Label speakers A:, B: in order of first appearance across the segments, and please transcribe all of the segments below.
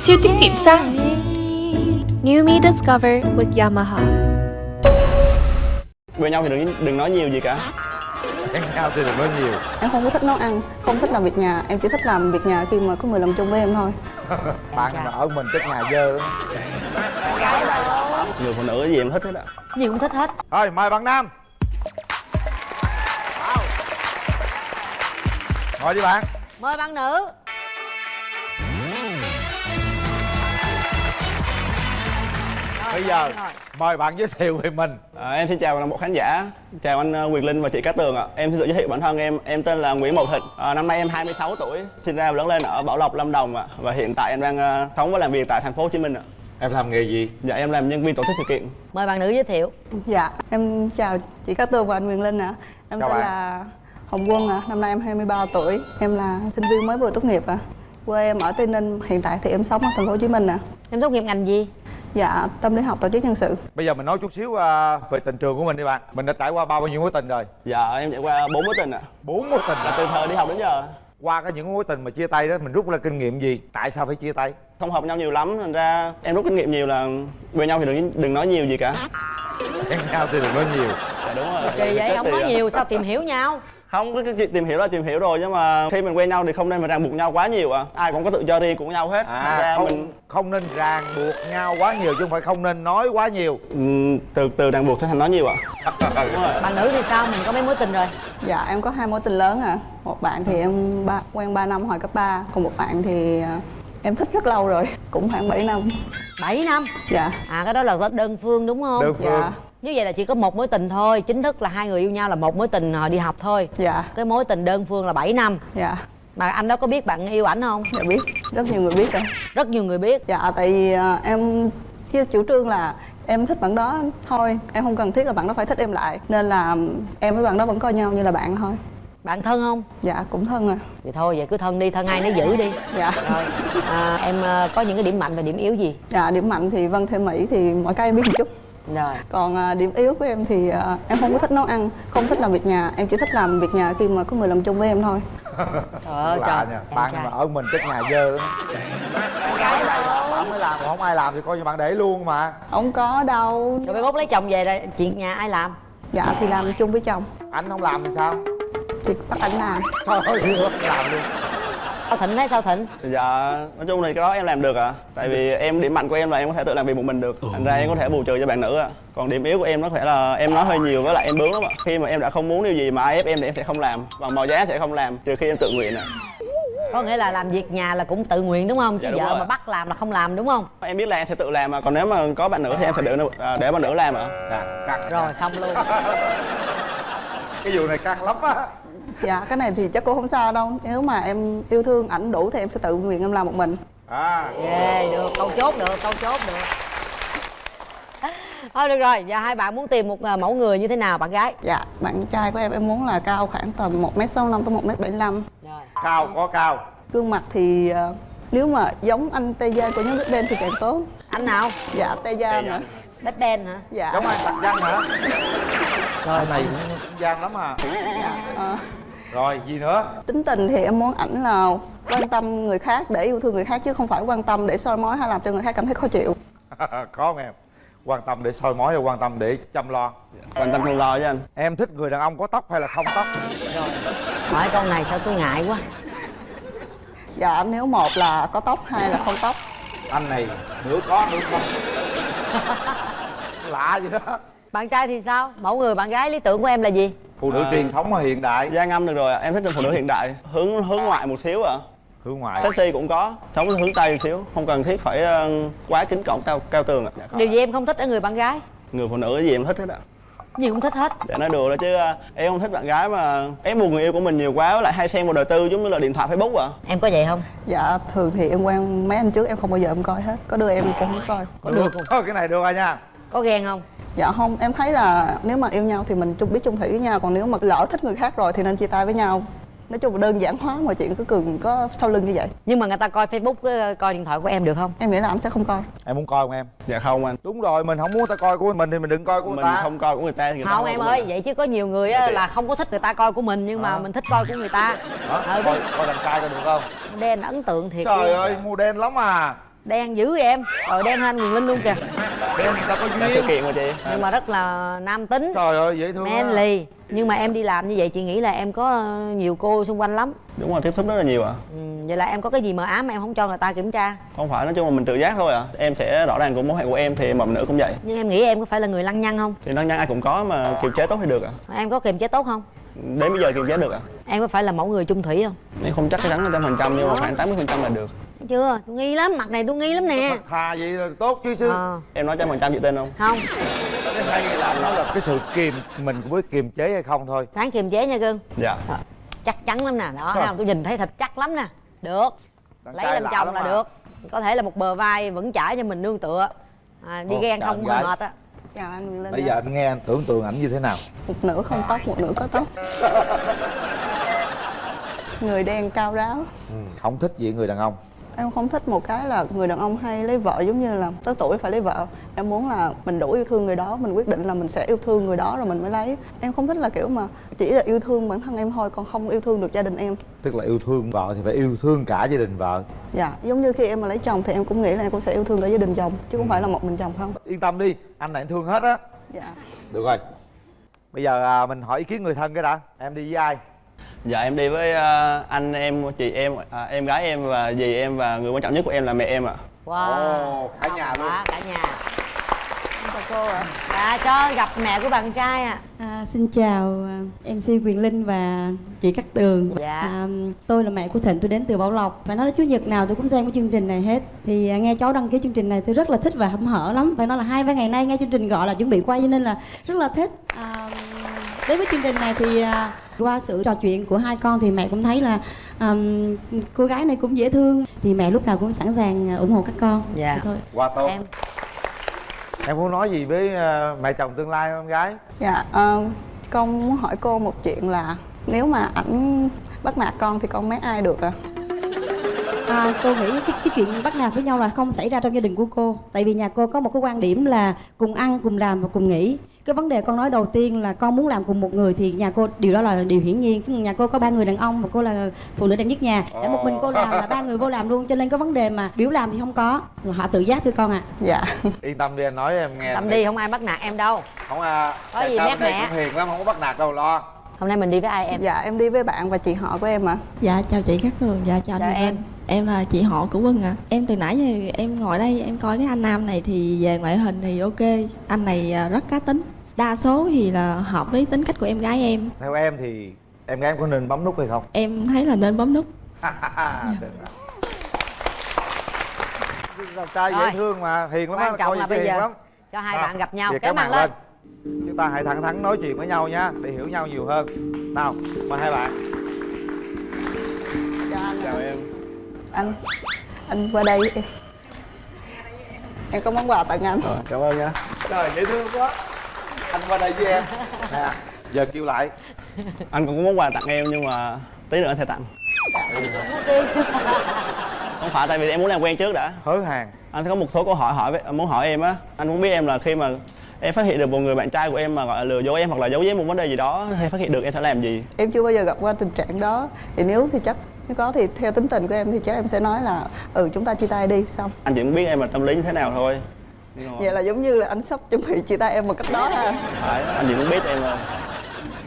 A: Siêu tiết kiệm xăng.
B: New Me Discover with Yamaha.
C: Bên nhau thì đừng đừng nói nhiều gì cả.
D: Ăn nhau thì đừng nói nhiều.
E: Em không có thích nấu ăn, không thích làm việc nhà. Em chỉ thích làm việc nhà khi mà có người làm chung với em thôi.
D: Bạn mà ở mình chắc nhà dơ lắm.
C: Người phụ nữ gì em thích hết á.
F: gì cũng thích hết.
D: Thôi mời bạn Nam. Ngồi đi bạn.
F: Mời bạn nữ
D: Bây giờ mời bạn giới thiệu về mình
C: À, em xin chào toàn bộ khán giả, chào anh ờ, Quyền Linh và chị Cát Tường ạ. Em xin tự giới thiệu bản thân em, em tên là Nguyễn Mậu Thịnh. À, năm nay em 26 tuổi, sinh ra và lớn lên ở Bảo Lộc, Lâm Đồng ạ. Và hiện tại em đang ờ, sống và làm việc tại thành phố Hồ Chí Minh ạ.
D: Em làm nghề gì?
C: Dạ em làm nhân viên tổ chức sự kiện.
F: mời bạn nữ giới thiệu
E: Dạ, em chào chị Cát Tường và anh Quyền Linh ạ Em
D: Chào
E: tên
D: bạn.
E: là Hồng Quân ạ, năm nay em 23 tuổi Em là sinh viên mới vừa tốt nghiệp ạ Quê em ở Tây Ninh, hiện tại thì em sống ở thành phố Hồ Chí Minh ạ
F: em tốt nghiệp ngành gì
E: Dạ, tâm lý học tổ chức nhân sự
D: Bây giờ mình nói chút xíu à, về tình trường của mình đi bạn Mình đã trải qua bao nhiêu mối tình rồi?
C: Dạ em trải qua bốn mối tình ạ.
D: bốn mối tình
C: Là từ thời đi học đến giờ
D: Qua cái những mối tình mà chia tay đó mình rút ra kinh nghiệm gì? Tại sao phải chia tay?
C: không hợp nhau nhiều lắm, thành ra em rút kinh nghiệm nhiều là bên nhau thì đừng đừng nói nhiều gì cả.
D: Ăn nhau thì đừng nói nhiều
C: Dạ đúng rồi.
F: kỳ vậy không nói nhiều sao tìm hiểu nhau
C: Không, cái, cái chuyện tìm hiểu là tìm hiểu rồi nhưng mà khi mình quen nhau thì không nên mà ràng buộc nhau quá nhiều ạ. Ai cũng có tự do riêng của nhau hết.
D: À
C: ra
D: không,
C: mình
D: không nên ràng buộc nhau quá nhiều chứ không phải không nên nói quá nhiều.
C: Ừm, từ từ ràng buộc sẽ thành nói nhiều ạ. Đúng rồi.
F: bạn nữ thì sao? Mình có mấy mối tình rồi?
E: Dạ, em có hai mối tình lớn ạ. Một bạn thì em ba, quen 3 năm hồi cấp 3 Còn một bạn thì à, em thích rất lâu rồi Cũng khoảng 7 năm.
F: 7 năm?
E: Dạ,
F: à cái đó là đơn phương đúng không?
D: Đơn phương.
E: Dạ,
F: như vậy là chỉ có một mối tình thôi chính thức là hai người yêu nhau là một mối tình hồi đi học thôi.
E: Dạ,
F: cái mối tình đơn phương là 7 năm.
E: Dạ.
F: Mà anh đó có biết bạn yêu ảnh không?
E: Dạ biết, rất nhiều người biết rồi.
F: Rất nhiều người biết.
E: Dạ, tại vì à, em chia chủ trương là em thích bạn đó thôi Em không cần thiết là bạn đó phải thích em lại. Nên là em với bạn đó vẫn coi nhau như là bạn thôi.
F: Bạn thân không?
E: Dạ, cũng thân à.
F: Vậy thôi vậy cứ thân đi thân ai nấy giữ đi.
E: Dạ.
F: Rồi à, em ờ, có những cái điểm mạnh và điểm yếu gì?
E: Dạ, điểm mạnh thì Vân Thêm Mỹ thì mọi cái em biết một chút
F: rồi.
E: Còn à, điểm yếu của em thì à, em không có thích nấu ăn Không thích làm việc nhà. Em chỉ thích làm việc nhà khi mà có người làm chung với em thôi.
F: Trời ơi trời.
D: nha Bạn mà ở mình chắc nhà dơ lắm. Bạn mới làm còn không ai làm thì coi như bạn để luôn mà.
E: Không có đâu.
F: Rồi mai mốt lấy chồng về đây chuyện nhà ai làm?
E: Dạ, thì làm chung với chồng.
D: Anh không làm thì sao?
E: Thì bắt anh làm.
D: Thôi thôi làm luôn
F: sao thịnh thấy sao thịnh
C: Dạ, nói chung thì cái đó em làm được ạ. Tại vì em điểm mạnh của em là em có thể tự làm việc một mình được. Thành ra em có thể bù trừ cho bạn nữ ạ. Còn điểm yếu của em nó phải là em nói hơi nhiều với lại em bướng lắm ạ. Khi mà em đã không muốn điều gì mà ai ép em thì em sẽ không làm. Bằng mọi giá em sẽ không làm trừ khi em tự nguyện ạ.
F: có nghĩa là làm việc nhà là cũng tự nguyện đúng không chứ
C: Dạ, đúng
F: vợ
C: rồi.
F: mà bắt làm là không làm đúng không
C: Em biết là em sẽ tự làm mà còn nếu mà có bạn nữ thì em sẽ để à, để bạn nữ làm ạ.
D: Dạ, căng
F: rồi xong luôn
D: Cái vụ này căng lắm á.
E: Dạ, cái này thì chắc cũng không sao đâu. Nếu mà em yêu thương ảnh đủ thì em sẽ tự nguyện em làm một mình.
D: À.
F: Ghê được. Câu chốt được câu chốt được. Thôi được rồi. Giờ hai bạn muốn tìm một ờ, mẫu người như thế nào bạn gái?
E: Dạ, bạn trai của em em muốn là cao khoảng tầm 1m65 tới 1m75
F: rồi.
D: Cao có cao.
E: Gương mặt thì ờ, nếu mà giống anh Tây Giang của nhóm Big Bang thì càng tốt.
F: Anh nào?
E: Dạ, Tây Giang nữa
F: bếp đen hả
E: Dạ,
D: Giống anh Tạc Văn hả? Rồi này cũng gian lắm à
E: dạ. Ờ,
D: Rồi gì nữa?
E: Tính tình thì em muốn ảnh là quan tâm người khác để yêu thương người khác chứ không phải quan tâm để soi mói hay làm cho người khác cảm thấy khó chịu
D: có không em? Quan tâm để soi mói hay quan tâm để chăm lo?
C: Quan tâm không lo với anh.
D: Em thích người đàn ông có tóc hay là không tóc?
F: hỏi câu này sao tôi ngại quá
E: Dạ, nếu một là có tóc hai là không tóc
D: Anh này nửa có nửa không Lạ vậy đó
F: bạn trai thì sao mẫu người bạn gái lý tưởng của em là gì
D: Phụ nữ
C: À.
D: truyền thống hay hiện đại?
C: Da ngâm được rồi. Em thích phụ nữ hiện đại, hướng hướng ngoại một xíu ạ.
D: Hướng ngoại
C: Sexy cũng có, sống hướng tây một xíu, không cần thiết phải ờ, quá kính cổng cao cao tường ạ.
F: điều gì em không thích ở người bạn gái
C: Người phụ nữ gì em thích hết ạ.
F: gì cũng thích hết
C: Để nói đùa đó chứ ờ, em không thích bạn gái mà ép buộc người yêu của mình nhiều quá với lại hay xem một đời tư giống như là điện thoại Facebook ạ.
F: em có vậy không
E: Dạ, thường thì em quen mấy anh trước em không bao giờ em coi hết Có đưa em cũng không coi
F: có được không
D: Thôi cái này được rồi nha
F: có ghen không?
E: Dạ không, em thấy là nếu mà yêu nhau thì mình chung biết chung thủy với nhau Còn nếu mà lỡ thích người khác rồi thì nên chia tay với nhau. Nói chung là đơn giản hóa mọi chuyện cứ cường có sau lưng như vậy.
F: Nhưng mà người ta coi facebook ờ, coi điện thoại của em được không?
E: Em nghĩ là anh sẽ không coi.
D: Em muốn coi không em?
C: Dạ không anh.
D: Đúng rồi mình không muốn ta coi của mình thì mình đừng coi của người
C: mình
D: ta.
C: không coi của người ta thì người ta
F: không em ơi vậy chứ có nhiều người á, là không có thích người ta coi của mình nhưng mà mình thích coi của người ta.
D: Hả?
F: ờ
D: coi coi đàn trai coi được không?
F: Đen ấn tượng thiệt
D: trời ơi màu đen lắm à
F: đen dữ vậy em. Rồi đen hơn Quyền linh luôn kìa.
D: Đen người ta có
C: Đã sự
D: duyên.
C: kiện mà chị.
F: Nhưng mà rất là nam tính.
D: Trời ơi dễ thương
F: manly nhưng mà em đi làm như vậy chị nghĩ là em có nhiều cô xung quanh lắm.
C: Đúng rồi tiếp xúc rất là nhiều ạ.
F: Ừ, vậy là em có cái gì mờ ám em không cho người ta kiểm tra?
C: Không phải nói chung là mình tự giác thôi ạ. Em sẽ rõ ràng của mối hệ của em thì mầm nữ cũng vậy.
F: Nhưng em nghĩ em có phải là người lăng nhăng không?
C: Thì năng nhăn ai cũng có mà kiềm chế tốt thì được ạ.
F: Em có kiềm chế tốt không?
C: Đến bây giờ kiềm chế được ạ.
F: Em có phải là mẫu người chung thủy không?
C: Em không chắc cái chắn trăm phần trăm nhưng mà khoảng 80 phần trăm là được
F: chưa tôi nghi lắm mặt này tôi nghi lắm nè.
D: Thà vậy là tốt chứ chứ.
F: Ờ.
C: Em nói trăm phần trăm chị tin không?
F: Không.
D: Cái hay là nó là cái sự kiềm mình cũng biết kiềm chế hay không thôi.
F: Ráng kiềm chế nha cưng.
C: Dạ.
F: Chắc chắn lắm nè. Đó không tôi nhìn thấy thịt chắc lắm nè. Được.
D: Đàn
F: lấy làm chồng
D: lắm
F: là
D: mà.
F: được. Có thể là một bờ vai vững chãi cho mình nương tựa. À, đi
D: Ồ,
F: ghen không
D: gái.
F: mệt á.
E: Chào anh Linh
D: bây giờ anh nghe anh tưởng tượng ảnh như thế nào?
E: Một nửa không tóc một nửa có tóc người đen cao ráo.
D: Ừ. không thích gì người đàn ông
E: em không thích một cái là người đàn ông hay lấy vợ giống như là tới tuổi phải lấy vợ. Em muốn là mình đủ yêu thương người đó mình quyết định là mình sẽ yêu thương người đó rồi mình mới lấy. Em không thích là kiểu mà chỉ là yêu thương bản thân em thôi còn không yêu thương được gia đình em.
D: Tức là yêu thương vợ thì phải yêu thương cả gia đình vợ.
E: Dạ giống như khi em mà lấy chồng thì em cũng nghĩ là em cũng sẽ yêu thương cả gia đình chồng chứ không phải là một mình chồng không.
D: Yên tâm đi anh này anh thương hết á.
E: Dạ.
D: Được rồi. Bây giờ à, mình hỏi ý kiến người thân cái đã. Em đi với ai
C: dạ em đi với ờ, anh em chị em à, em gái em và dì em và người quan trọng nhất của em là mẹ em ạ
F: wow
D: Ồ, cả nhà luôn.
F: Quá, cả nhà
E: chào cô ạ
F: dạ cho gặp mẹ của bạn trai à
G: À, xin chào à, MC Quyền Linh và chị Cát Tường.
F: Dạ.
G: À, tôi là mẹ của Thịnh, tôi đến từ Bảo Lộc. Phải nói là Chủ nhật nào tôi cũng xem cái chương trình này hết. Thì à, nghe cháu đăng ký chương trình này tôi rất là thích và hâm hở lắm. Phải nói là hai ba ngày nay nghe chương trình gọi là chuẩn bị quay cho nên là rất là thích. À, đến với chương trình này thì à, qua sự trò chuyện của hai con thì mẹ cũng thấy là à, cô gái này cũng dễ thương. Thì mẹ lúc nào cũng sẵn sàng à, ủng hộ các con.
F: Dạ.
G: Vậy thôi.
D: qua tốt
F: em
D: em muốn nói gì với à, mẹ chồng tương lai không gái
E: dạ ờ, con muốn hỏi cô một chuyện là nếu mà ảnh bắt nạt con thì con mấy ai được ạ
G: À, cô nghĩ cái, cái chuyện bắt nạt với nhau là không xảy ra trong gia đình của cô tại vì nhà cô có một cái quan điểm là cùng ăn cùng làm và cùng nghỉ cái vấn đề con nói đầu tiên là con muốn làm cùng một người thì nhà cô điều đó là điều hiển nhiên. Nhà cô có ba người đàn ông và cô là phụ nữ đẹp nhất nhà. Để một mình cô làm là ba người vô làm luôn. Cho nên cái vấn đề mà biểu làm thì không có. Họ tự giác thôi con ạ.
E: Dạ.
D: Yên tâm đi anh nói em nghe.
F: Tâm đi không ai bắt nạt em đâu.
D: Không à.
F: Có gì
D: đây
F: mẹ.
D: cũng hiền lắm không có bắt nạt đâu lo.
F: Hôm nay mình đi với ai em?
E: Dạ em đi với bạn và chị họ của em ạ.
H: Dạ chào chị Cát Tường, dạ chào,
F: Chào
H: anh
F: em.
H: Em là chị họ của Vân ạ. Em từ nãy giờ em ngồi đây em coi cái anh Nam này thì về ngoại hình thì ok. Anh này à, rất cá tính. Đa số thì là hợp với tính cách của em gái em.
D: Theo em thì em gái em có nên bấm nút hay không?
H: Em thấy là nên bấm nút.
D: Đàn trai
F: Rồi.
D: dễ thương mà hiền lắm
F: quan trọng
D: coi
F: là
D: gì
F: bây
D: hiền
F: giờ
D: lắm.
F: cho hai
D: À,
F: bạn gặp nhau kéo
D: cái
F: màn
D: màn
F: lên.
D: chúng ta hãy thẳng thắn nói chuyện với nhau nha để hiểu nhau nhiều hơn. Nào mời hai bạn.
E: Cho anh
C: chào em
E: anh anh qua đây. Em em có món quà tặng anh.
C: Rồi, cảm ơn nha.
D: Trời dễ thương quá. Anh qua đây với em. Nè giờ kêu lại.
C: Anh cũng có món quà tặng em nhưng mà tí nữa anh sẽ tặng. Không phải tại vì em muốn làm quen trước đã.
D: Hớ hàng.
C: Anh có một số câu hỏi hỏi muốn hỏi em á. Anh muốn biết em là khi mà em phát hiện được một người bạn trai của em mà gọi là lừa dối em hoặc là giấu giếm một vấn đề gì đó hay phát hiện được em sẽ làm gì?
E: Em chưa bao giờ gặp qua tình trạng đó. Thì nếu thì chắc nếu có thì theo tính tình của em thì chắc em sẽ nói là ừ chúng ta chia tay đi xong.
C: Anh chỉ muốn biết em là tâm lý như thế nào thôi.
E: Vậy là giống như là anh sắp chuẩn bị chia tay em một cách đó ha.
C: Phải anh chỉ muốn biết em thôi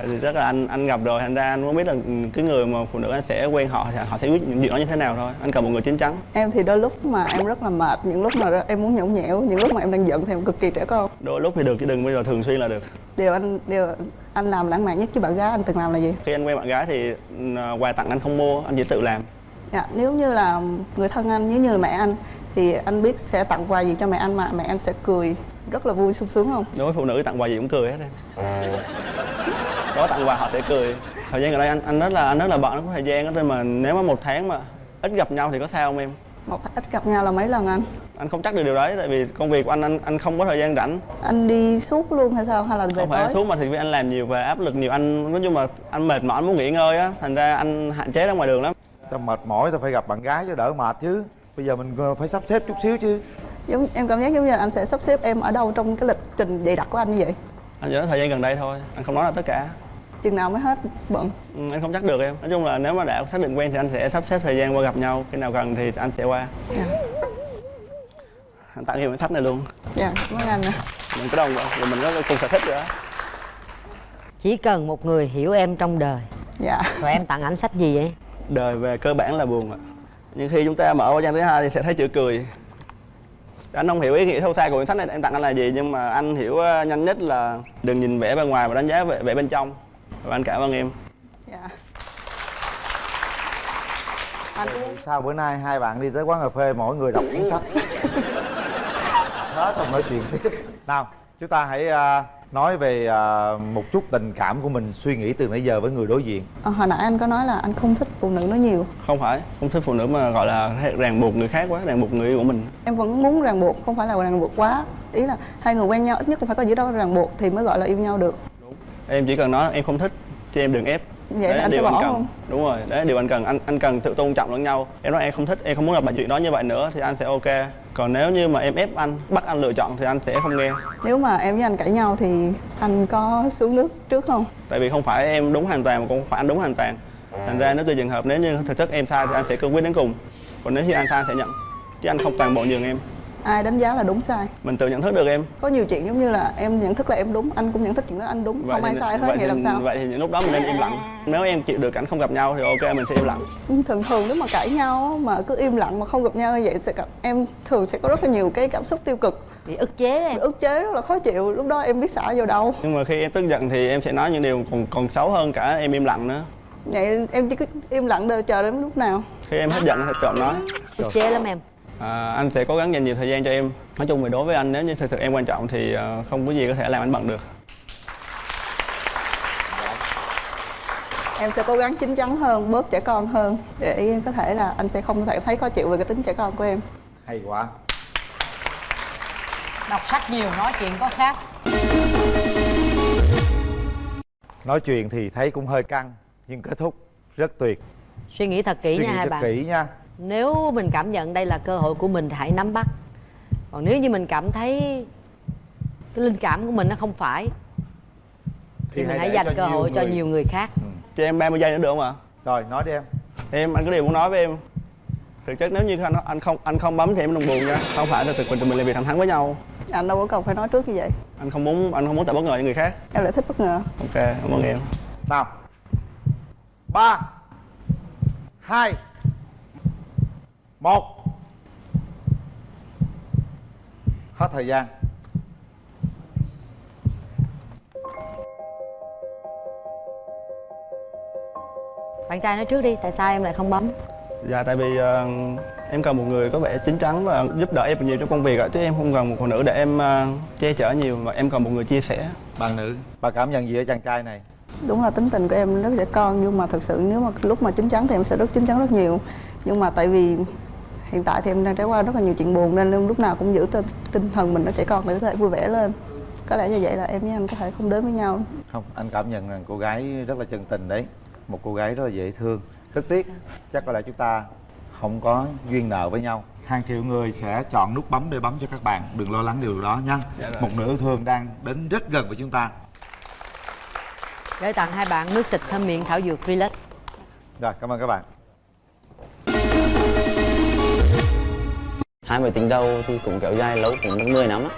C: Vì rất là anh anh gặp rồi thành ra anh muốn biết là cái người mà phụ nữ anh sẽ quen họ thì họ sẽ quyết những chuyện đó như thế nào thôi. Anh cần một người chín chắn.
E: Em thì đôi lúc mà em rất là mệt những lúc mà em muốn nhõng nhẽo những lúc mà em đang giận thì em cực kỳ trẻ con.
C: Đôi lúc thì được chứ đừng bao giờ thường xuyên là được.
E: Điều anh điều anh làm lãng mạn nhất với bạn gái anh từng làm là gì?
C: Khi anh quen bạn gái thì ừ, quà tặng anh không mua anh chỉ tự làm.
E: Dạ nếu như là người thân anh nếu như là mẹ anh thì anh biết sẽ tặng quà gì cho mẹ anh mà mẹ anh sẽ cười rất là vui sung sướng không?
C: Đối với phụ nữ tặng quà gì cũng cười hết em đó tặng quà họ sẽ cười. Thời gian gần đây anh anh rất là anh rất là bận không có thời gian đó nên mà nếu mà một tháng mà ít gặp nhau thì có sao không em?
E: Một ít gặp nhau là mấy lần anh?
C: Anh không chắc được điều đấy tại vì công việc của anh anh anh không có thời gian rảnh.
E: Anh đi suốt luôn hay sao? Hay là về
C: không phải
E: tối?
C: xuống mà thì vì anh làm nhiều và áp lực nhiều. Anh nói chung là anh mệt mỏi anh muốn nghỉ ngơi á thành ra anh hạn chế ra ngoài đường lắm.
D: Ta mệt mỏi ta phải gặp bạn gái cho đỡ mệt chứ. Bây giờ mình phải sắp xếp chút xíu chứ.
E: Giống em cảm giác giống như là anh sẽ sắp xếp em ở đâu trong cái lịch trình dày đặc của anh như vậy?
C: Anh chỉ nói thời gian gần đây thôi anh không nói là tất cả
E: chừng nào mới hết bận?
C: Ừ, anh không chắc được em. Nói chung là nếu mà đã xác định quen thì anh sẽ sắp xếp thời gian qua gặp nhau. Khi nào cần thì anh sẽ qua.
E: Dạ.
C: Anh tặng em cái thách này luôn.
E: Dạ cảm ơn anh ạ.
C: Mình có đồng rồi mình có cùng sở thích rồi đó
F: chỉ cần một người hiểu em trong đời.
E: Dạ.
F: Rồi em tặng ảnh sách gì vậy?
C: Đời về cơ bản là buồn ạ. Nhưng khi chúng ta mở qua trang thứ hai thì sẽ thấy chữ cười. Anh không hiểu ý nghĩa sâu xa của quyển sách này em tặng anh là gì nhưng mà anh hiểu ờ, nhanh nhất là đừng nhìn vẻ bên ngoài mà đánh giá vẻ, vẻ bên trong và anh cảm ơn em.
E: Dạ. Anh cũng
D: sao bữa nay hai bạn đi tới quán cà phê mỗi người đọc cuốn sách. Hết xong nói chuyện tiếp. Nào chúng ta hãy à, nói về à, một chút tình cảm của mình suy nghĩ từ nãy giờ với người đối diện.
E: Ờ, hồi nãy anh có nói là anh không thích phụ nữ nói nhiều.
C: Không phải không thích phụ nữ mà gọi là ràng buộc người khác quá ràng buộc người yêu của mình.
E: Em vẫn muốn ràng buộc không phải là ràng buộc quá. Ý là hai người quen nhau ít nhất cũng phải có giữa đó ràng buộc thì mới gọi là yêu nhau được
C: em chỉ cần nói em không thích chứ em đừng ép.
E: Vậy
C: Đấy
E: là anh sẽ
C: điều
E: bỏ
C: cần.
E: không?
C: Đúng rồi đấy điều anh cần. Anh anh cần sự tôn trọng lẫn nhau. Em nói em không thích em không muốn gặp bạn chuyện đó như vậy nữa thì anh sẽ ok. Còn nếu như mà em ép anh bắt anh lựa chọn thì anh sẽ không nghe.
E: Nếu mà em với anh cãi nhau thì anh có xuống nước trước không?
C: Tại vì không phải em đúng hoàn toàn mà cũng không phải anh đúng hoàn toàn. Thành ra nếu tùy trường hợp nếu như thực chất em sai thì anh sẽ cương quyết đến cùng. Còn nếu như anh sai anh sẽ nhận chứ anh không toàn bộ nhường em
E: ai đánh giá là đúng sai?
C: Mình tự nhận thức được em.
E: Có nhiều chuyện giống như là em nhận thức là em đúng anh cũng nhận thức chuyện đó anh đúng. Không ai sai hết
C: vậy
E: vậy
C: thì,
E: làm sao?
C: vậy thì những lúc đó mình nên im lặng. Nếu em chịu được cảnh không gặp nhau thì ok mình sẽ im lặng.
E: Thường thường nếu mà cãi nhau mà cứ im lặng mà không gặp nhau như vậy sẽ gặp em thường sẽ có rất là nhiều cái cảm xúc tiêu cực.
F: Bị ức chế em.
E: Ức chế rất là khó chịu lúc đó em biết xả vào đâu.
C: Nhưng mà khi em tức giận thì em sẽ nói những điều còn còn xấu hơn cả em im lặng nữa.
E: Vậy em chỉ cứ im lặng đợi chờ đến lúc nào.
C: Khi em hết giận thì chọn nói.
F: Ức chế lắm em
C: à, anh sẽ cố gắng dành nhiều thời gian cho em. Nói chung thì đối với anh nếu như thực sự em quan trọng thì ờ, không có gì có thể làm anh bận được.
E: Em sẽ cố gắng chín chắn hơn bớt trẻ con hơn để có thể là anh sẽ không thể thấy khó chịu về cái tính trẻ con của em.
D: Hay quá.
F: Đọc sách nhiều nói chuyện có khác.
D: Nói chuyện thì thấy cũng hơi căng nhưng kết thúc rất tuyệt.
F: Suy nghĩ thật kỹ
D: suy
F: nha
D: nghĩ
F: hai bạn.
D: kỹ nha
F: nếu mình cảm nhận đây là cơ hội của mình thì hãy nắm bắt. Còn nếu như mình cảm thấy cái linh cảm của mình nó không phải thì, mình hãy dành cơ hội cho
D: người.
F: nhiều người khác.
C: Cho em 30 giây nữa được không ạ?
D: Rồi nói đi em.
C: Em anh có điều muốn nói với em. Thực chất nếu như anh anh không anh không bấm thì em đừng buồn nha. Không phải là thực mình tụi mình làm việc thẳng thắn với nhau.
E: Anh đâu có cần phải nói trước như vậy.
C: Anh không muốn anh không muốn tạo bất ngờ cho người khác.
E: Em lại thích bất ngờ.
C: Ok cảm ơn em.
D: Nào. Ba. Hai một. Hết thời gian.
F: Bạn trai nói trước đi tại sao em lại không bấm?
C: Dạ tại vì ờ, em cần một người có vẻ chín chắn và giúp đỡ em nhiều trong công việc ạ chứ em không cần một phụ nữ để em ờ, che chở nhiều mà em cần một người chia sẻ.
D: Bạn nữ bà cảm nhận gì ở chàng trai này?
E: Đúng là tính tình của em rất trẻ con nhưng mà thực sự nếu mà lúc mà chín chắn thì em sẽ rất chín chắn rất nhiều. Nhưng mà tại vì hiện tại thì em đang trải qua rất là nhiều chuyện buồn nên em lúc nào cũng giữ tinh, thần mình nó trẻ con để có thể vui vẻ lên. Có lẽ như vậy là em với anh có thể không đến với nhau.
D: Không anh cảm nhận rằng cô gái rất là chân tình đấy. Một cô gái rất là dễ thương rất tiếc. Chắc có lẽ chúng ta không có duyên nợ với nhau. Hàng triệu người sẽ chọn nút bấm để bấm cho các bạn. Đừng lo lắng điều đó nha.
C: Dạ
D: một nửa yêu thương đang đến rất gần với chúng ta.
F: Để tặng hai bạn nước xịt thơm miệng thảo dược relax.
D: Rồi cảm ơn các bạn
I: 20 tiếng đầu thì cũng kéo dài lâu cũng được 10 năm á.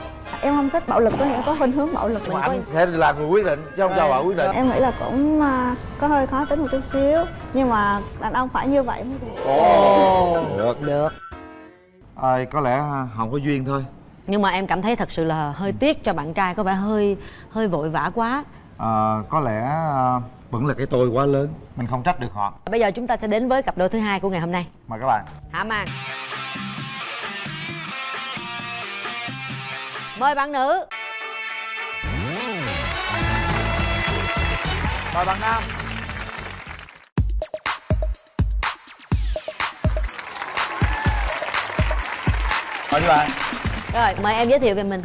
J: Em không thích bạo lực có nghĩa có khuynh hướng bạo lực
F: mình
D: anh sẽ là người quyết định chứ không cho bà quyết định.
J: Em nghĩ là cũng à, có hơi khó tính một chút xíu nhưng mà đàn ông phải như vậy mới được.
D: Được
F: được.
D: À, có lẽ không có duyên thôi.
F: Nhưng mà em cảm thấy thật sự là hơi tiếc cho bạn trai có vẻ hơi hơi vội vã quá.
D: À, có lẽ à, vẫn là cái tôi quá lớn mình không trách được họ.
F: Bây giờ chúng ta sẽ đến với cặp đôi thứ hai của ngày hôm nay.
D: Mời các bạn.
F: Hạ màn mời bạn nữ.
D: Mời bạn nam. Mời các bạn.
F: Rồi mời em giới thiệu về mình.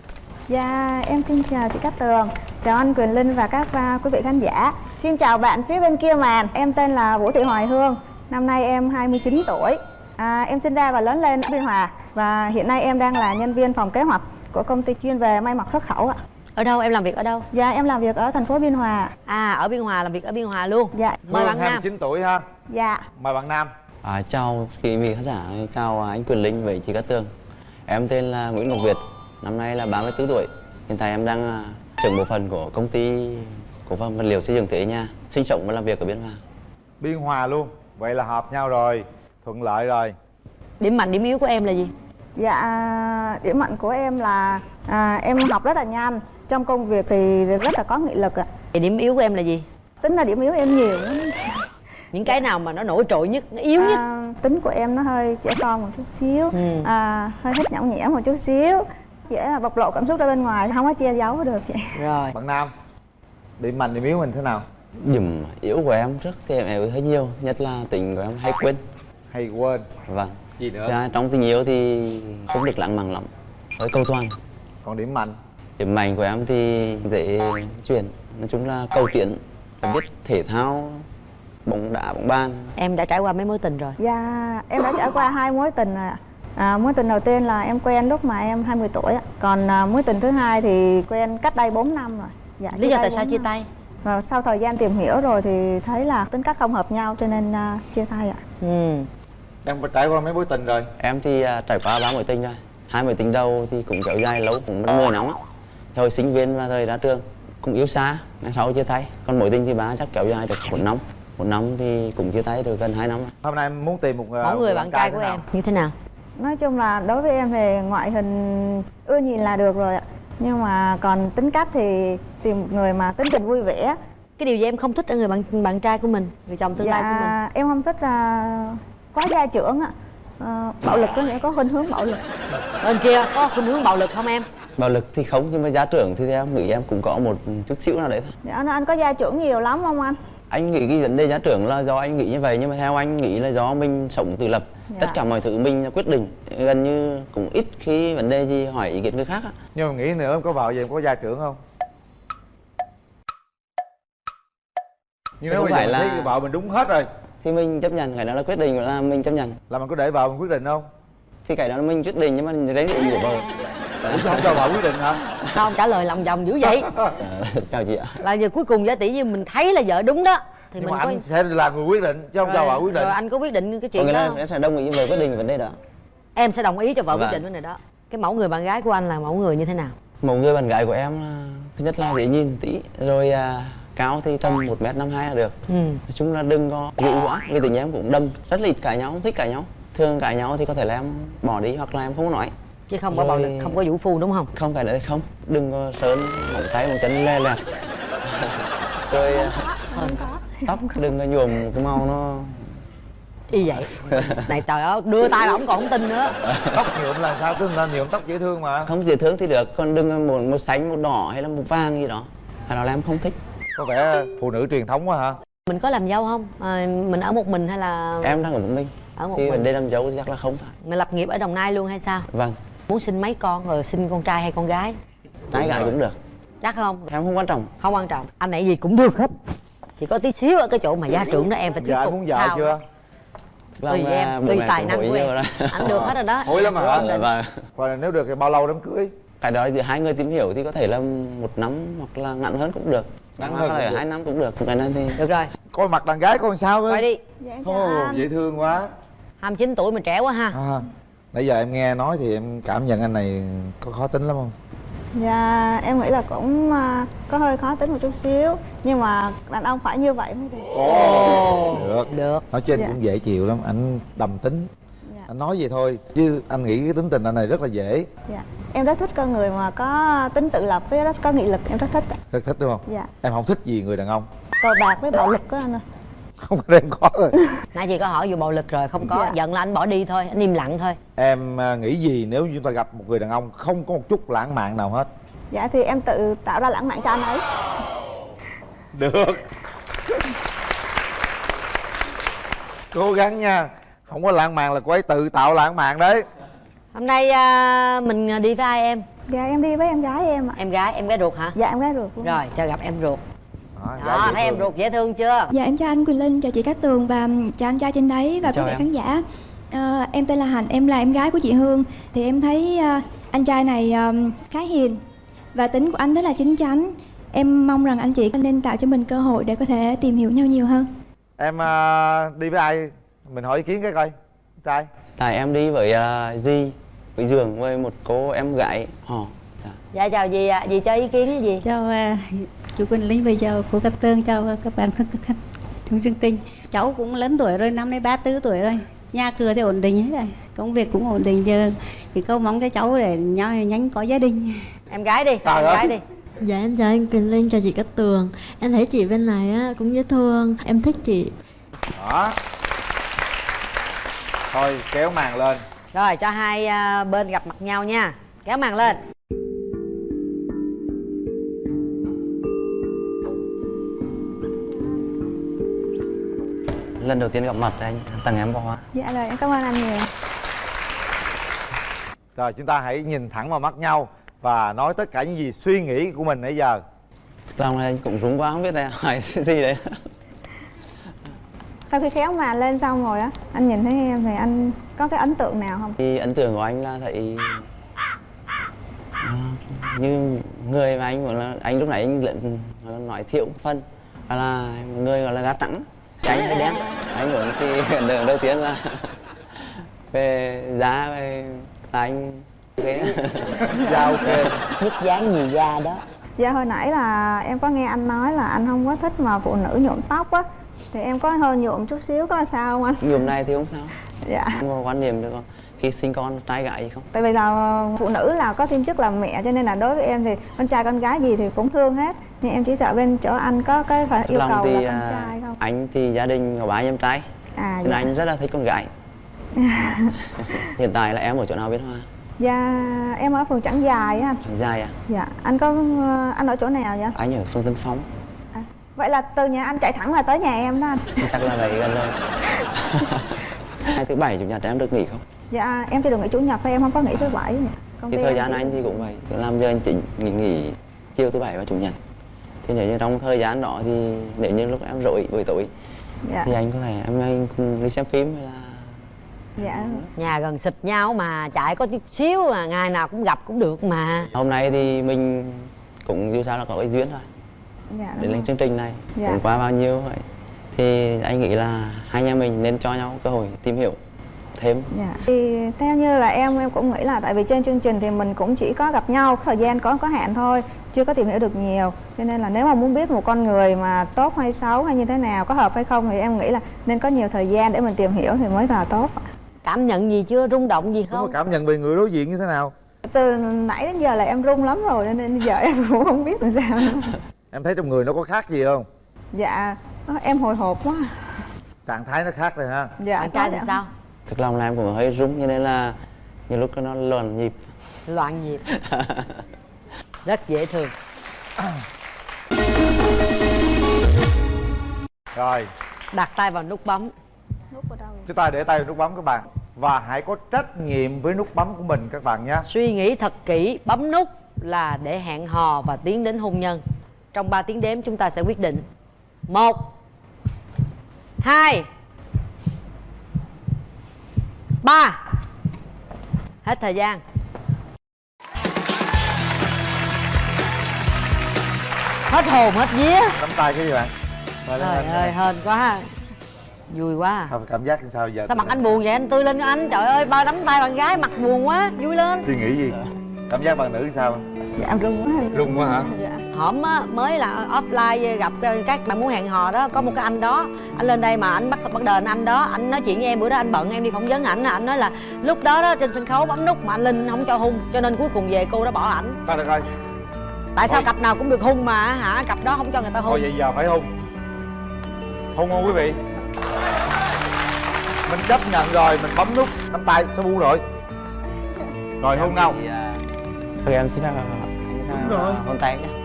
J: Dạ, em xin chào chị Cát Tường, chào anh Quyền Linh và các à, quý vị khán giả. Xin chào bạn phía bên kia màn. Em tên là Vũ Thị Hoài Hương, năm nay em 29 tuổi. À, em sinh ra và lớn lên ở Biên Hòa. Và hiện nay em đang là nhân viên phòng kế hoạch của công ty chuyên về may mặc xuất khẩu ạ.
F: ở đâu? Em làm việc ở đâu?
J: Dạ, em làm việc ở thành phố Biên Hòa.
F: à ở biên hòa làm việc ở biên hòa luôn.
J: Dạ,
F: mời bạn nam.
D: 29 tuổi ha.
J: Dạ.
D: mời bạn nam.
I: À, chào quý vị khán giả, chào anh Quyền Linh với chị Cát Tường. Em tên là Nguyễn Ngọc Việt, năm nay là 34 tuổi. Hiện tại em đang à, trưởng bộ phận của công ty cổ phần vật liệu xây dựng Thế Nha Sinh sống và làm việc ở Biên Hòa.
D: Biên hòa luôn. Vậy là hợp nhau rồi thuận lợi rồi.
F: Điểm mạnh điểm yếu của em là gì
J: Dạ, điểm mạnh của em là à, em học rất là nhanh. Trong công việc thì rất là có nghị lực ạ.
F: Vậy điểm yếu của em là gì?
J: Tính là điểm yếu em nhiều lắm.
F: những cái nào mà nó nổi trội nhất nó yếu nhất?
J: À, tính của em nó hơi trẻ con một chút xíu.
F: Ừ.
J: à, hơi thích nhõng nhẽo một chút xíu. Dễ là bộc lộ cảm xúc ra bên ngoài không có che giấu được chị
F: rồi.
D: Bạn nam điểm mạnh điểm yếu mình thế nào?
I: Điểm yếu của em trước thì em yếu hơi nhiều, nhất là tình của em hay quên.
D: Hay quên.
I: Vâng
D: gì nữa?
I: Thứ hai, Trong tình yêu thì không được lãng mạn lắm, hơi cầu toàn.
D: Còn điểm mạnh?
I: Điểm mạnh của em thì dễ chuyển, nói chung là cầu tiến, biết thể thao, bóng đá, bóng bàn.
F: Em đã trải qua mấy mối tình rồi?
J: Dạ em đã trải qua hai mối tình rồi ạ. À, mối tình đầu tiên là em quen lúc mà em 20 tuổi ạ. Còn à, mối tình thứ hai thì quen cách đây 4 năm rồi. Dạ,
F: lý do tại sao
J: bốn
F: chia
J: năm.
F: tay?
J: Và sau thời gian tìm hiểu rồi thì thấy là tính cách không hợp nhau cho nên à, chia tay ạ.
F: Ừ
D: em trải qua mấy mối tình rồi?
I: Em thì à, trải qua ba mối tình rồi. Hai mối tình đầu thì cũng kéo dài lâu, cũng mất 10 năm á Hồi sinh viên và thời ra trường cũng yêu xa, ngày sau chia tay. Còn mối tình thì ba chắc kéo dài được một năm. Một năm thì cũng chia tay được gần 2 năm.
D: Hôm nay em muốn tìm một
F: mẫu người bạn trai của
D: nào?
F: em như thế nào?
J: Nói chung là đối với em thì ngoại hình ưa nhìn là được rồi ạ. Nhưng mà còn tính cách thì tìm một người mà tính tình vui vẻ.
F: Cái điều gì em không thích ở người bạn bạn trai của mình người chồng tương lai của mình?
J: dạ em không thích uh, quá gia trưởng ạ Ờ, bạo lực có nghĩa có khuynh hướng bạo lực.
F: Bên kia có khuynh hướng bạo lực không em?
I: Bạo lực thì không, nhưng mà giá trưởng thì em nghĩ em cũng có một chút xíu nào đấy thôi.
J: Dạ nó anh có gia trưởng nhiều lắm không anh?
I: Anh nghĩ cái vấn đề giá trưởng là do anh nghĩ như vậy Nhưng mà theo anh nghĩ là do mình sống tự lập.
J: Dạ.
I: Tất cả mọi thứ mình quyết định Gần như cũng ít khi vấn đề gì hỏi ý kiến người khác á.
D: Nhưng mà nghĩ nữa em có vợ vậy em có gia trưởng không? Nhưng nếu bây giờ
I: là-
D: thấy vợ mình đúng hết rồi
I: Thì mình chấp nhận, cái đó là quyết định là mình chấp nhận.
D: Là mình có để vợ mình quyết định không?
I: Thì cái đó là mình quyết định nhưng mà đấy là ý của vợ
D: Ủa chứ không cho vợ quyết định hả?
F: Sao trả lời lòng vòng dữ vậy.
I: Ờ, Sao chị ạ?
F: là giờ cuối cùng giả tỷ như mình thấy là vợ đúng đó thì
D: nhưng
F: mình
D: mà
F: có
D: anh sẽ là người quyết định chứ không cho vợ quyết định.
F: rồi anh có quyết định cái chuyện
I: nghĩa
F: đó không?
I: em sẽ đồng ý với quyết định vấn đề đó.
F: Em sẽ đồng ý cho vợ quyết
I: Vâng.
F: định vấn đề đó. Cái mẫu người bạn gái của anh là mẫu người như thế nào?
I: Một người bạn gái của em là Thứ nhất là dễ nhìn tí Rồi à, cao thì tầm 1m52 là được.
F: Ừ.
I: Nói chung là đừng có dữ quá Vì tình em cũng đâm. Rất là ít cãi nhau, không thích cãi nhau. Thường cãi nhau thì có thể là em bỏ đi hoặc là em không có nói.
F: Chứ không có bạo lực
I: Rồi-
F: không có vũ phu đúng không?
I: Không cái đấy thì không. Đừng có sơn móng tay móng chân le lẹt Rồi à, tóc đừng có nhuộm cái màu nó
F: y vậy. Này trời ơi đưa tay mà ổng còn không tin nữa.
D: Tóc nhuộm là sao? Tức là nhuộm tóc dễ thương mà.
I: Không dễ thương thì được còn đừng có một một xanh một đỏ hay là một vàng gì đó. Hay đó là em không thích
D: có vẻ phụ nữ truyền thống quá hả?
F: Mình có làm dâu không? À, mình ở một mình hay là
I: em đang ở một mình.
F: Ở một
I: thì
F: mình.
I: vấn đề làm thì chắc là không phải.
F: Mình lập nghiệp ở đồng nai luôn hay sao?
I: Vâng.
F: Muốn sinh mấy con rồi sinh con trai hay con gái?
I: Trai gái cũng được.
F: Chắc không?
I: Em không quan trọng.
F: Không quan trọng. Anh này gì cũng được hết. Chỉ có tí xíu ở cái chỗ mà gia trưởng đó em phải thuyết
D: anh
F: phục
D: muốn vợ
F: sao
D: chưa?
F: Tùy
I: Vâng,
F: em
I: à,
F: tùy tài năng của em. anh được hết rồi đó.
D: Hối lắm hả
I: Dạ, vâng.
D: Hoặc là nếu được thì bao lâu đám cưới?
I: Cái đó thì hai người tìm hiểu thì có thể là một năm hoặc là ngắn hơn cũng được
D: Ngắn hơn
I: là hai năm cũng được cái này thì
F: được rồi.
D: Coi mặt đàn gái con sao
F: quay
D: ơi
F: đi.
J: Dạ anh.
D: dễ thương quá.
F: 29 tuổi mà trẻ quá ha.
D: À, nãy giờ em nghe nói thì em cảm nhận anh này có khó tính lắm không?
J: Dạ em nghĩ là cũng à, có hơi khó tính một chút xíu. Nhưng mà đàn ông phải như vậy mới được.
D: Được.
F: Được.
D: Nói trên
J: Dạ.
D: cũng dễ chịu lắm anh đầm tính.
J: Dạ.
D: anh nói vậy thôi chứ anh nghĩ cái tính tình anh này rất là dễ.
J: Dạ em rất thích con người mà có tính tự lập với rất có nghị lực em rất thích.
D: Rất thích đúng không?
J: Dạ.
D: Em không thích gì người đàn ông.
J: Cờ bạc với bạo lực đó anh ơi.
D: Không có em có rồi.
F: Nãy chị có hỏi vụ bạo lực rồi không có.
J: Dạ.
F: giận là anh bỏ đi thôi anh im lặng thôi.
D: Em à, nghĩ gì nếu như chúng ta gặp một người đàn ông không có một chút lãng mạn nào hết?
J: Dạ thì em tự tạo ra lãng mạn cho anh ấy.
D: Được. Cố gắng nha. Không có lãng mạn là cô ấy tự tạo lãng mạn đấy
F: hôm nay à, mình đi với ai em?
J: Dạ em đi với em gái em ạ.
F: Em gái em gái ruột hả?
J: Dạ em gái ruột luôn
F: rồi cho gặp em ruột.
D: Đó, gái
F: đó thấy em ruột dễ thương chưa?
K: Dạ em chào anh Quỳnh Linh, chào chị Cát Tường và chào anh trai trên đấy và
I: Chào
K: quý vị khán giả. Ờ, em tên là Hạnh, em là em gái của chị Hương. Thì em thấy ờ, anh trai này ờ, khá hiền và tính của anh rất là chín chắn. Em mong rằng anh chị nên tạo cho mình cơ hội để có thể tìm hiểu nhau nhiều hơn.
D: em à, đi với ai? Mình hỏi ý kiến cái coi. Trai
I: tại em đi với uh, di với giường với một cô em gái. Họ dạ.
F: dạ chào dì ạ. Dì cho ý kiến cái gì?
L: Chào à, chú Quỳnh Linh và chào cô Cát Tường chào các bạn khách trong chương trình. Cháu cũng lớn tuổi rồi năm nay 34 tuổi rồi. Nhà cửa thì ổn định hết rồi công việc cũng ổn định. Giờ thì câu mong cho cháu để nhau nhanh có gia đình.
F: Em gái đi
D: Trời
F: em
D: ơi.
F: gái đi.
M: Dạ em chào anh Quỳnh Linh, chào chị Cát Tường. Em thấy chị bên này á, cũng dễ thương, em thích chị.
D: Đó thôi kéo màn lên.
F: Rồi cho hai à, bên gặp mặt nhau nha. Kéo màn lên.
I: Lần đầu tiên gặp mặt anh tặng em bó hoa
J: dạ rồi em cảm ơn anh nhiều.
D: Rồi chúng ta hãy nhìn thẳng vào mắt nhau và nói tất cả những gì suy nghĩ của mình nãy giờ.
I: Lòng này anh cũng rúng quá không biết là hỏi gì đấy
J: sau khi khéo màn lên xong rồi á anh nhìn thấy em thì anh có cái ấn tượng nào không?
I: Thì ấn tượng của anh là thấy à, như người mà anh là anh lúc nãy anh lận nói thiệu phân và là người gọi là gác trắng trắng hay đen anh muốn thì ấn tượng đầu tiên là về giá về là anh cái
D: dạ ok
F: nhất dáng nhì da đó?
J: Dạ hồi nãy là em có nghe anh nói là anh không có thích mà phụ nữ nhuộm tóc á thì em có hơi nhuộm chút xíu có sao không anh?
I: Nhuộm này thì không sao.
J: Dạ.
I: Không có quan niệm được không? Khi sinh con trai gái gì không?
J: Tại vì là phụ nữ là có thêm chức làm mẹ cho nên là đối với em thì con trai con gái gì thì cũng thương hết. Nhưng em chỉ sợ bên chỗ anh có cái phải yêu
I: lòng
J: cầu
I: thì
J: là con
I: à,
J: trai không?
I: anh thì gia đình có ba em trai.
J: À
I: nên
J: dạ.
I: anh rất là thích con gái. Hiện tại là em ở chỗ nào biết hoa
J: dạ em ở phường trảng dài á anh.
I: Dài à?
J: Dạ anh có anh ở chỗ nào vậy?
I: Anh ở phương tân phong
J: vậy là từ nhà anh chạy thẳng là tới nhà em đó anh.
I: Chắc là vậy gần rồi hai thứ bảy chủ nhật em được nghỉ không?
J: Dạ em chỉ được nghỉ chủ nhật thôi em không có nghỉ thứ bảy nhỉ công
I: thì thời gian
J: chỉ-
I: anh thì cũng vậy. Cứ làm giờ anh chỉnh nghỉ nghỉ chiều thứ bảy và chủ nhật. Thì nếu như trong thời gian đó thì nếu như lúc em rỗi buổi tối
J: dạ.
I: thì anh có thể em anh cùng đi xem phim hay là
J: dạ.
F: Nhà gần xịt nhau mà chạy có chút xíu mà ngày nào cũng gặp cũng được mà.
I: Hôm nay thì mình cũng dù sao là có cái duyên rồi
J: dạ
I: để lên chương trình này
J: Dạ.
I: cũng qua bao nhiêu vậy? Thì anh nghĩ là hai anh em mình nên cho nhau cơ hội tìm hiểu thêm.
J: Dạ. Thì theo như là em em cũng nghĩ là tại vì trên chương trình thì mình cũng chỉ có gặp nhau thời gian có có hạn thôi chưa có tìm hiểu được nhiều. Cho nên là nếu mà muốn biết một con người mà tốt hay xấu hay như thế nào có hợp hay không thì em nghĩ là nên có nhiều thời gian để mình tìm hiểu thì mới là tốt.
F: Cảm nhận gì chưa? Rung động gì không?
D: cảm nhận về người đối diện như thế nào?
J: Từ nãy đến giờ là em run lắm rồi cho nên giờ em cũng không biết làm sao.
D: em thấy trong người nó có khác gì không?
J: Dạ em hồi hộp quá.
D: Trạng thái nó khác rồi ha.
J: Dạ
F: bạn trai thì sao?
I: Thực lòng là em cũng hơi rung cho nên là nhiều lúc nó loạn nhịp.
F: Loạn nhịp. Rất dễ thương.
D: Rồi.
F: Đặt tay vào nút bấm.
D: Chúng ta để tay vào nút bấm các bạn. Và hãy có trách nhiệm với nút bấm của mình các bạn nhé.
F: Suy nghĩ thật kỹ bấm nút là để hẹn hò và tiến đến hôn nhân trong 3 tiếng đếm chúng ta sẽ quyết định. Một hai ba. Hết thời gian. Hết hồn hết vía.
D: Nắm tay cái gì bạn?
F: Trời
D: anh.
F: ơi hên quá vui quá.
D: Không, cảm giác sao giờ?
F: Sao mặt anh buồn vậy? Anh tươi lên cho anh. Trời ơi ba nắm tay bạn gái mặt buồn quá. Vui lên.
D: Suy nghĩ gì? Cảm giác bạn nữ sao?
J: Dạ em run quá
D: rung quá hả?
J: Dạ.
F: Hổm á mới là offline gặp các bạn muốn hẹn hò đó có một cái anh đó anh lên đây mà anh bắt bắt đền anh đó anh nói chuyện với em bữa đó anh bận em đi phỏng vấn ảnh anh nói là lúc đó đó trên sân khấu bấm nút mà anh linh không cho hung cho nên cuối cùng về cô đã bỏ ảnh.
D: Thôi được rồi.
F: Tại sao
D: Thôi.
F: cặp nào cũng được hung mà hả? Cặp đó không cho người ta hung.
D: Thôi vậy giờ phải hung. Hung không quý vị? Mình chấp nhận rồi mình bấm nút nắm tay sẽ buông rồi? Rồi hung không
I: Thì, à, thôi em xin à,
D: Đúng rồi.
I: hôn tay
D: nhé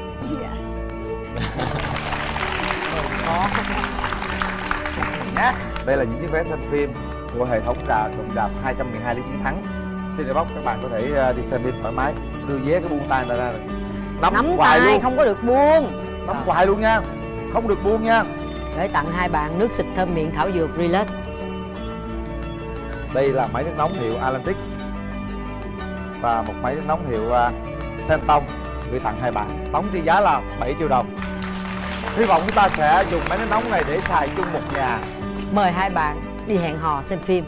D: đây là những chiếc vé xem phim của hệ thống rạp cụm rạp 212 lý chiến thắng. Cinebox các bạn có thể à, đi xem phim thoải mái. Đưa vé cái buông tay ra ra. Nắm,
F: nắm
D: hoài
F: tay
D: luôn.
F: không có được buông.
D: Nắm hoài luôn nha. Không được buông nha.
F: Để tặng hai bạn nước xịt thơm miệng thảo dược relax.
D: Đây là máy nước nóng hiệu Atlantic và một máy nước nóng hiệu uh, Senton gửi tặng hai bạn. Tổng trị giá là 7 triệu đồng hy vọng chúng ta sẽ dùng máy nước nóng này để xài chung một nhà.
F: Mời hai bạn đi hẹn hò xem phim.